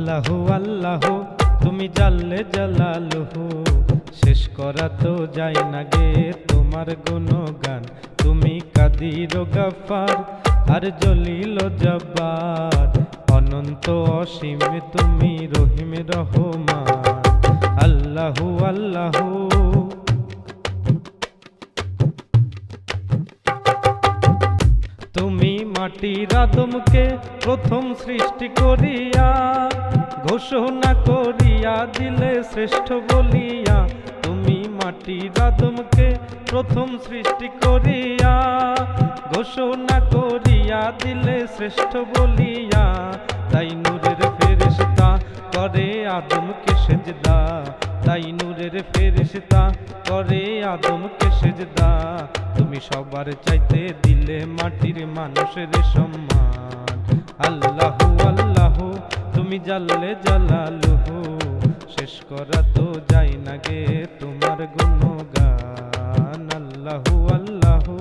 আল্লাহু, আল্লাহ, তুমি জাল্লে জালালহু। শেষ করা তো যায় না গে তোমার গুণগান। তুমি কাদির গাফার আর জলিল জব্বার। অনন্ত অসীম তুমি রহিম রহমান। আল্লাহু আল্লাহু মাটির আদমকে প্রথম সৃষ্টি করিয়া, ঘোষণা করিয়া দিলে শ্রেষ্ঠ বলিয়া, তুমি মাটির আদমকে প্রথম সৃষ্টি করিয়া, ঘোষণা করিয়া দিলে শ্রেষ্ঠ বলিয়া, তাই নূরের ফেরেশতা করে আদমকে সেজদা তাই ফেরিস্তা করে, আদমকে সেজদা। তুমি সবার চাইতে দিলে মাটির মানুষের সম্মান। আল্লাহু আল্লাহু, তুমি জানলে জালালুহু। শেষ করা তো যাই না গে তোমার গুণগান। আল্লাহু আল্লাহু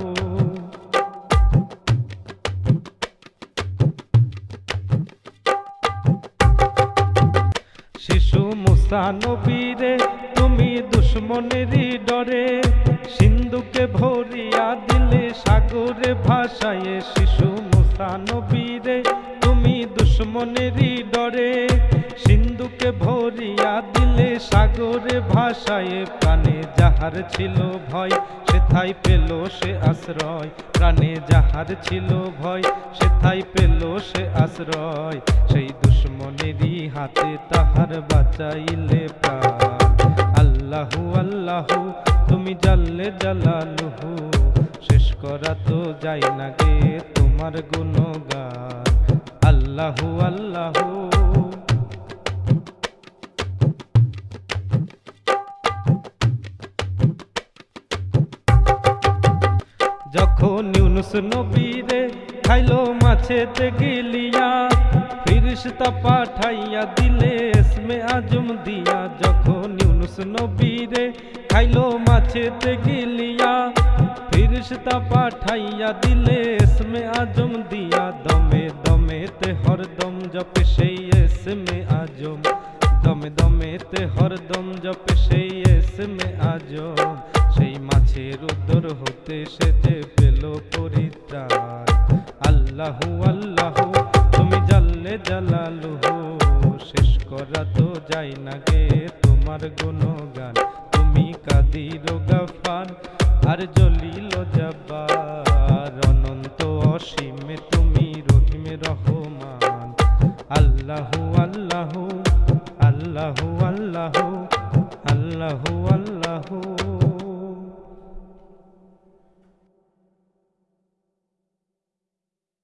শিশু মুসা নবীরে, তুমি দুশ্মনেরই ডরে। সিন্ধুকে ভরিয়া দিলে সাগরে ভাসায় শিশু মুসানবীরে তুমি দুশ্মনেরই ডরে। সিন্ধুকে ভরিয়া দিলে সাগরে ভাসায়ে প্রাণে যাহার ছিল ভয় সেথাই পেল সে আশ্রয়। প্রাণে যাহার ছিল ভয় সেথাই পেল সে আশ্রয়। সেই দুশ্মনেরই হাতে তাহার বাঁচাইলে প্রাণ। আল্লাহু আল্লাহু, তুমি জানলে জালালুহু। শেষ করা তো যাই না গে তোমার গুণগান। আল্লাহু আল্লাহু যখন ইউনুস নবীরে খাইলো মাছেতে গিলিয়া। ফিরিস্তা পাঠাইয়া দিলে এসমে আজম দিয়া। যখন ইউনুস নবীরে খাইলো মাছেতে গিলিয়া ফিরিস্তা পাঠাইয়া দিলে এসমে আজম দিয়া। দমে দমেতে হরদম জপে সেই এসমে আজম। দমে দমেতে হরদম জপে সেই এসমে আজম। সেই মাছের উদর হতে সে যে পেল পরিত্রাণ। আল্লাহু আল্লাহু, তুমি জানলে জালালুহু, শেষ করা তো যাই না গে তোমার গুণগান। তুমি কাদির গাফার আর জলিল জব্বার। অনন্ত অসীমে তুমি রহিম রহমান। আল্লাহু আল্লাহু আল্লাহু আল্লাহু আল্লাহু আল্লাহু।